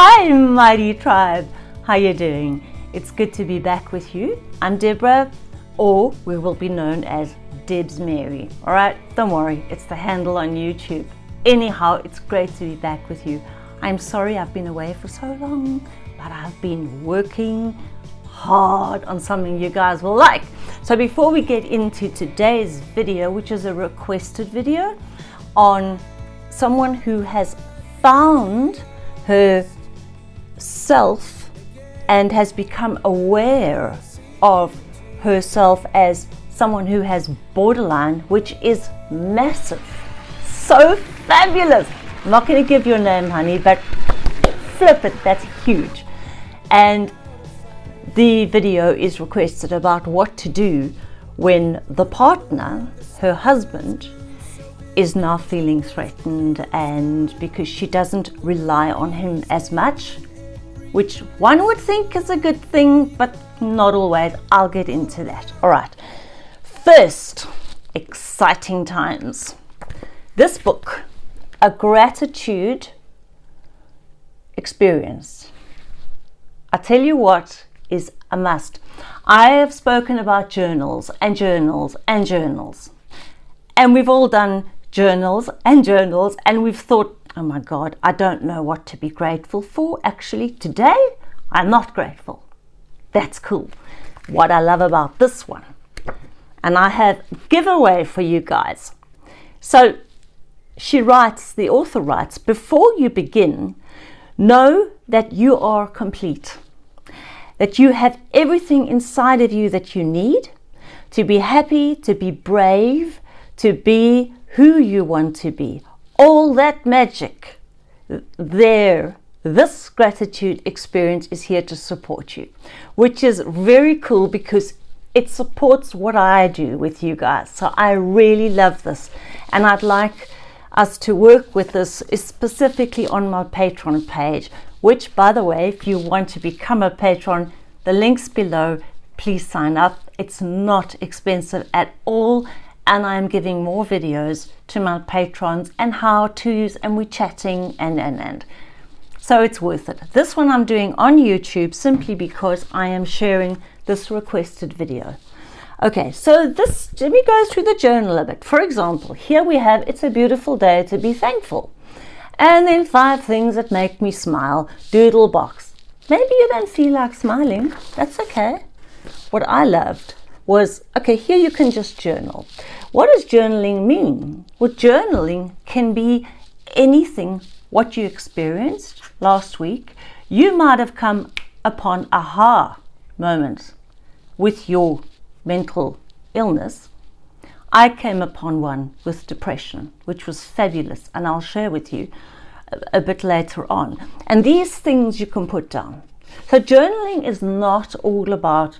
Hi mighty tribe, how you doing? It's good to be back with you. I'm Deborah, or we will be known as Debs Mary. All right, don't worry, it's the handle on YouTube. Anyhow, it's great to be back with you. I'm sorry I've been away for so long, but I've been working hard on something you guys will like. So before we get into today's video, which is a requested video on someone who has found her self and has become aware of herself as someone who has borderline, which is massive. So fabulous. I'm not going to give your name, honey, but flip it, that's huge. And the video is requested about what to do when the partner, her husband, is now feeling threatened and because she doesn't rely on him as much which one would think is a good thing, but not always. I'll get into that. All right. First, exciting times. This book, A Gratitude Experience. I tell you what is a must. I have spoken about journals and journals and journals. And we've all done journals and journals and we've thought Oh my God, I don't know what to be grateful for. Actually, today I'm not grateful. That's cool. What I love about this one. And I have giveaway for you guys. So she writes, the author writes, before you begin, know that you are complete. That you have everything inside of you that you need to be happy, to be brave, to be who you want to be all that magic there this gratitude experience is here to support you which is very cool because it supports what I do with you guys. So I really love this. And I'd like us to work with this specifically on my patreon page which by the way if you want to become a patron the links below please sign up. It's not expensive at all and I'm giving more videos to my patrons and how-tos and we're chatting and and and. So it's worth it. This one I'm doing on YouTube simply because I am sharing this requested video. Okay so this let me go through the journal a bit. For example here we have it's a beautiful day to be thankful. And then five things that make me smile. Doodle box. Maybe you don't feel like smiling. That's okay. What I loved was okay here you can just journal what does journaling mean? Well, journaling can be anything what you experienced last week. You might have come upon aha moments with your mental illness. I came upon one with depression, which was fabulous, and I'll share with you a, a bit later on. And these things you can put down. So journaling is not all about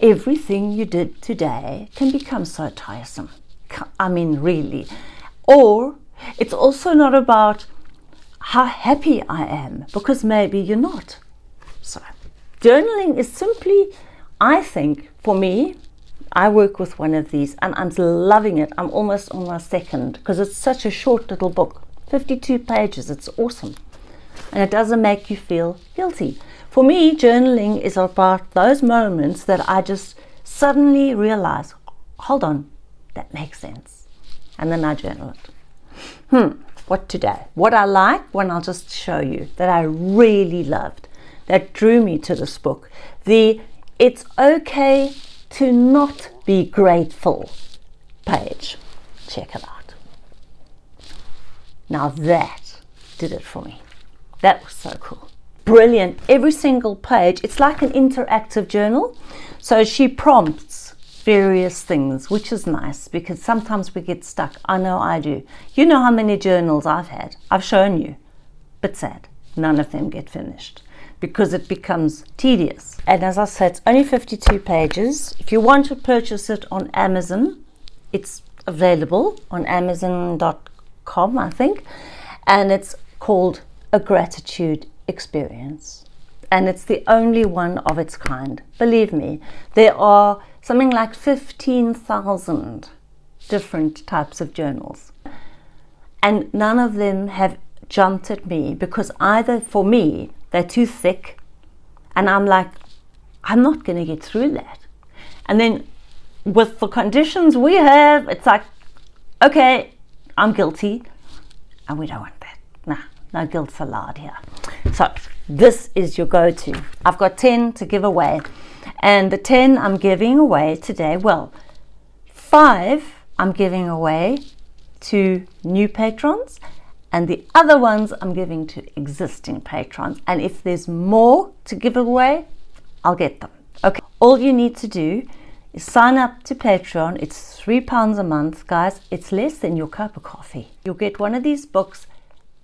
everything you did today can become so tiresome. I mean, really. Or it's also not about how happy I am, because maybe you're not. So, journaling is simply, I think, for me, I work with one of these and I'm loving it. I'm almost on my second because it's such a short little book 52 pages. It's awesome. And it doesn't make you feel guilty. For me, journaling is about those moments that I just suddenly realize hold on, that makes sense. And then I journal it. Hmm, what today? What I like, when I'll just show you that I really loved, that drew me to this book. The It's Okay to Not Be Grateful page. Check it out. Now that did it for me. That was so cool. Brilliant. Every single page, it's like an interactive journal. So she prompts various things, which is nice because sometimes we get stuck. I know I do. You know how many journals I've had. I've shown you. But sad, none of them get finished because it becomes tedious. And as I said, it's only 52 pages. If you want to purchase it on Amazon, it's available on amazon.com, I think. And it's called A Gratitude Experience. And it's the only one of its kind. Believe me, there are something like 15,000 different types of journals. And none of them have jumped at me because either for me, they're too thick. And I'm like, I'm not going to get through that. And then with the conditions we have, it's like, okay, I'm guilty. And we don't want that. Nah, no guilt's allowed here. So this is your go-to. I've got 10 to give away. And the 10 I'm giving away today, well, five I'm giving away to new patrons and the other ones I'm giving to existing patrons. And if there's more to give away, I'll get them. Okay, all you need to do is sign up to Patreon. It's three pounds a month, guys. It's less than your cup of coffee. You'll get one of these books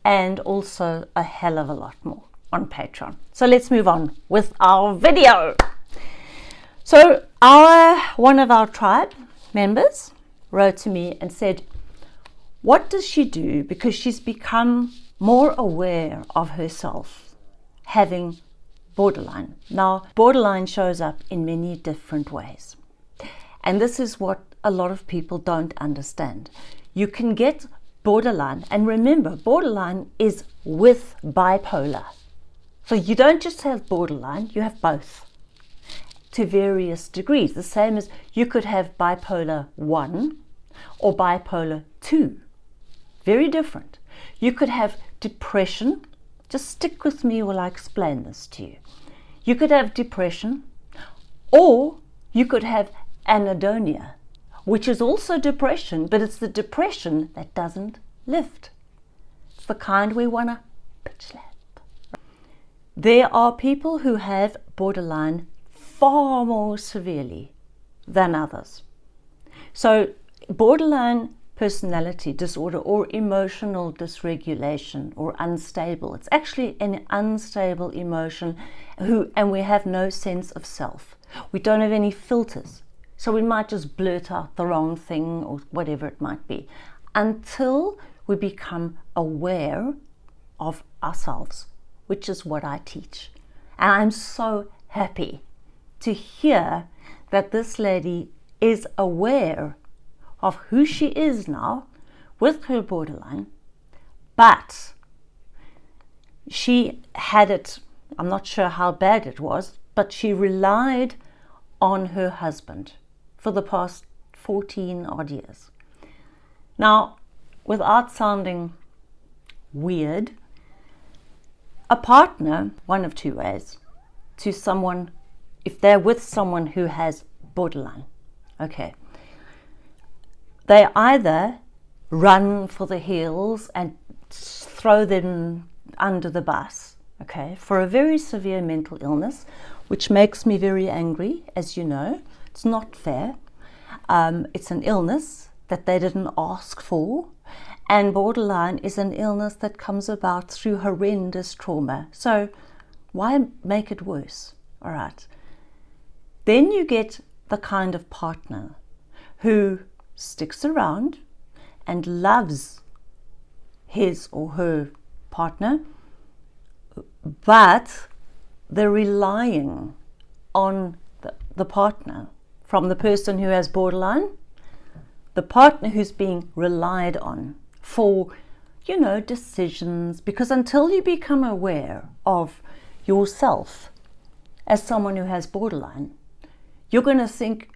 and also a hell of a lot more on Patreon. So let's move on with our video. So our one of our tribe members wrote to me and said, what does she do? Because she's become more aware of herself having borderline. Now, borderline shows up in many different ways. And this is what a lot of people don't understand. You can get borderline, and remember, borderline is with bipolar. So you don't just have borderline, you have both to various degrees. The same as you could have bipolar 1 or bipolar 2. Very different. You could have depression. Just stick with me while I explain this to you. You could have depression or you could have anhedonia, which is also depression, but it's the depression that doesn't lift. It's the kind we want to pitch slap. There are people who have borderline far more severely than others. So borderline personality disorder or emotional dysregulation or unstable. It's actually an unstable emotion who, and we have no sense of self. We don't have any filters. So we might just blurt out the wrong thing or whatever it might be until we become aware of ourselves, which is what I teach. And I'm so happy to hear that this lady is aware of who she is now with her borderline, but she had it, I'm not sure how bad it was, but she relied on her husband for the past 14 odd years. Now, without sounding weird, a partner, one of two ways, to someone, if they're with someone who has borderline, okay, they either run for the hills and throw them under the bus, okay, for a very severe mental illness, which makes me very angry, as you know. It's not fair. Um, it's an illness that they didn't ask for. And borderline is an illness that comes about through horrendous trauma. So why make it worse? All right. Then you get the kind of partner who sticks around and loves his or her partner, but they're relying on the, the partner from the person who has borderline, the partner who's being relied on for, you know, decisions. Because until you become aware of yourself as someone who has borderline, you're going to think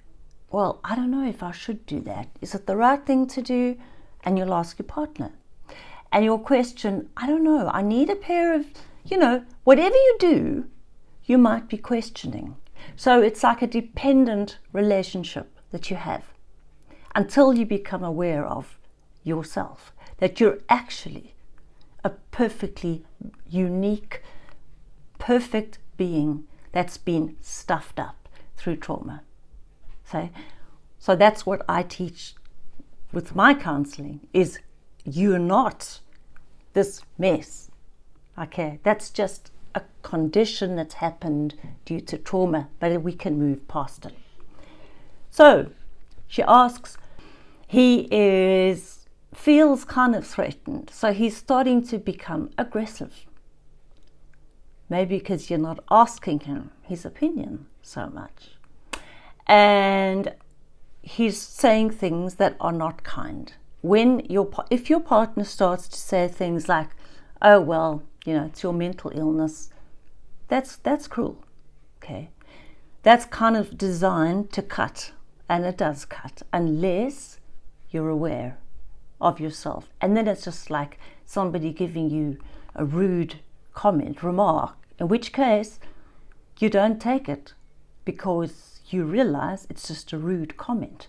well, I don't know if I should do that. Is it the right thing to do? And you'll ask your partner. And you'll question, I don't know, I need a pair of, you know, whatever you do, you might be questioning. So it's like a dependent relationship that you have until you become aware of yourself, that you're actually a perfectly unique, perfect being that's been stuffed up through trauma. So, so that's what I teach with my counseling is you're not this mess. Okay, that's just a condition that's happened due to trauma, but we can move past it. So she asks, he is feels kind of threatened, so he's starting to become aggressive. Maybe because you're not asking him his opinion so much and he's saying things that are not kind. When your if your partner starts to say things like, "Oh well, you know, it's your mental illness. that's that's cruel. Okay. That's kind of designed to cut and it does cut unless you're aware of yourself. And then it's just like somebody giving you a rude comment, remark, in which case you don't take it because you realize it's just a rude comment.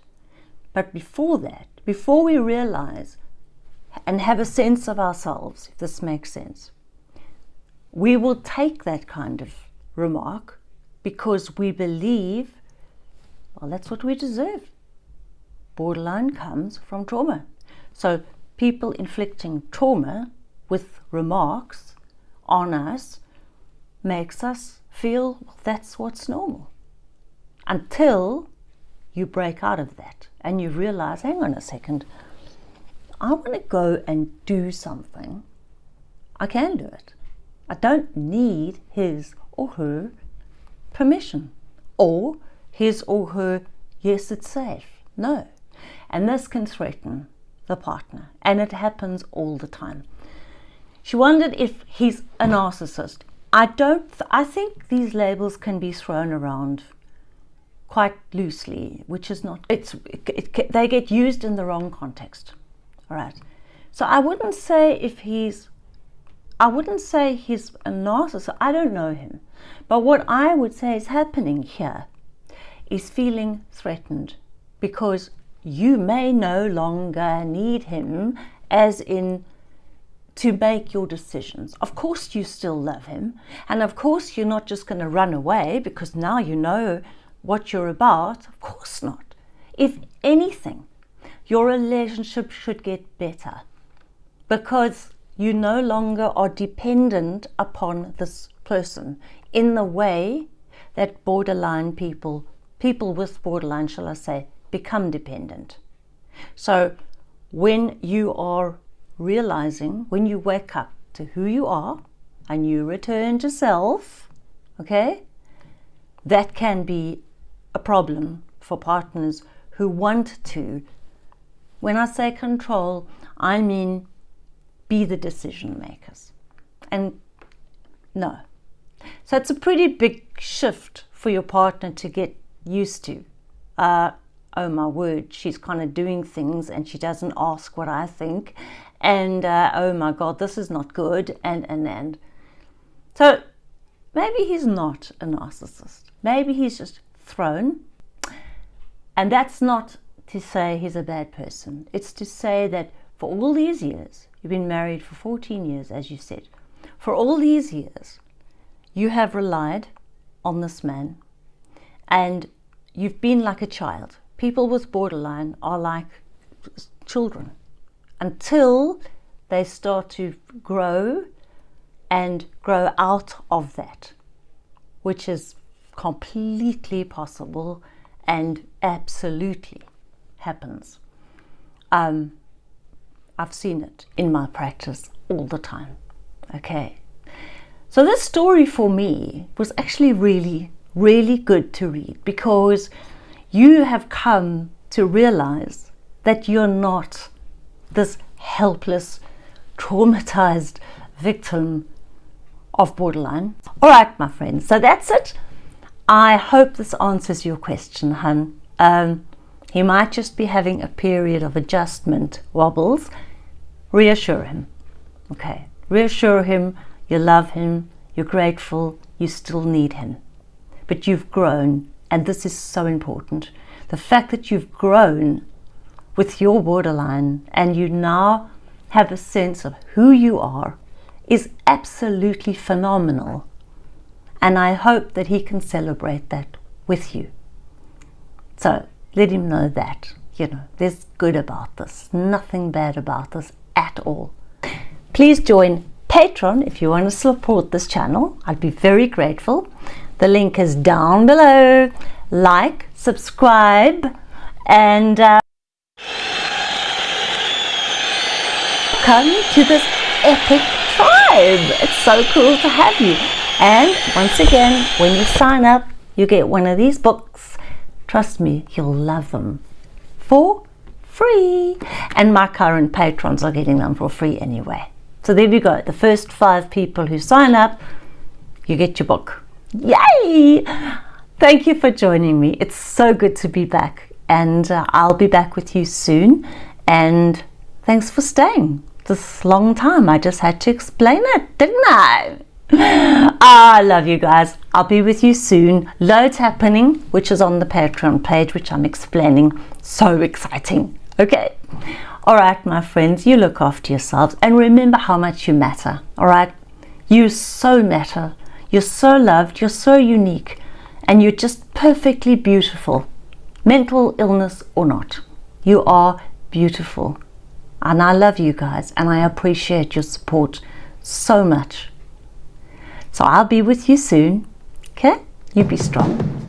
But before that, before we realize and have a sense of ourselves, if this makes sense, we will take that kind of remark because we believe, well, that's what we deserve. Borderline comes from trauma. So people inflicting trauma with remarks on us makes us feel well, that's what's normal. Until you break out of that and you realize, hang on a second, I want to go and do something. I can do it. I don't need his or her permission or his or her, yes, it's safe. No. And this can threaten the partner, and it happens all the time. She wondered if he's a narcissist. I don't, I think these labels can be thrown around quite loosely, which is not, it's, it, it, they get used in the wrong context. All right. So I wouldn't say if he's, I wouldn't say he's a narcissist. I don't know him. But what I would say is happening here is feeling threatened because you may no longer need him as in to make your decisions. Of course you still love him and of course you're not just going to run away because now you know what you're about. Of course not. If anything, your relationship should get better because you no longer are dependent upon this person in the way that borderline people, people with borderline, shall I say, become dependent. So when you are realizing, when you wake up to who you are and you return to self, okay, that can be a problem for partners who want to when I say control, I mean be the decision makers. And no. So it's a pretty big shift for your partner to get used to. Uh, oh my word, she's kind of doing things and she doesn't ask what I think. And uh, oh my God, this is not good. And, and, and. So maybe he's not a narcissist. Maybe he's just thrown. And that's not to say he's a bad person. It's to say that for all these years, you've been married for 14 years, as you said, for all these years, you have relied on this man and you've been like a child. People with borderline are like children until they start to grow and grow out of that, which is completely possible and absolutely happens. Um, I've seen it in my practice all the time. Okay. So this story for me was actually really, really good to read because you have come to realize that you're not this helpless, traumatized victim of borderline. All right, my friends, so that's it. I hope this answers your question, hun. Um, he might just be having a period of adjustment wobbles. Reassure him. Okay. Reassure him you love him, you're grateful, you still need him. But you've grown, and this is so important. The fact that you've grown with your borderline and you now have a sense of who you are is absolutely phenomenal. And I hope that he can celebrate that with you. So let him know that, you know, there's good about this, nothing bad about this at all. Please join Patreon if you want to support this channel. I'd be very grateful. The link is down below. Like, subscribe, and uh, come to this epic tribe. It's so cool to have you. And once again, when you sign up, you get one of these books Trust me, you'll love them for free. And my current patrons are getting them for free anyway. So there you go. The first five people who sign up, you get your book. Yay! Thank you for joining me. It's so good to be back, and uh, I'll be back with you soon. And thanks for staying this long time. I just had to explain it, didn't I? Ah, I love you guys. I'll be with you soon. Loads happening, which is on the Patreon page, which I'm explaining. So exciting. Okay. All right, my friends, you look after yourselves and remember how much you matter. All right. You so matter. You're so loved. You're so unique. And you're just perfectly beautiful. Mental illness or not. You are beautiful. And I love you guys and I appreciate your support so much. So I'll be with you soon. Okay? You be strong.